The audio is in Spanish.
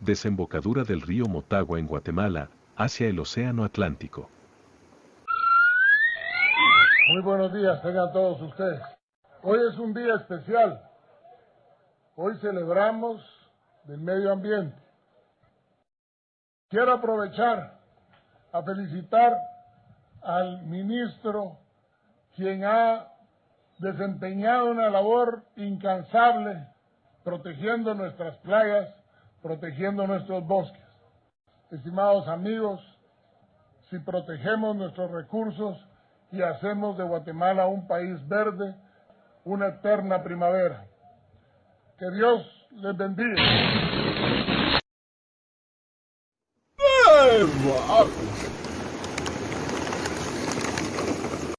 Desembocadura del río Motagua en Guatemala, hacia el Océano Atlántico. Muy buenos días, tengan todos ustedes. Hoy es un día especial. Hoy celebramos del medio ambiente. Quiero aprovechar a felicitar al ministro, quien ha desempeñado una labor incansable protegiendo nuestras playas, protegiendo nuestros bosques. Estimados amigos, si protegemos nuestros recursos y hacemos de Guatemala un país verde, una eterna primavera. Que Dios les bendiga.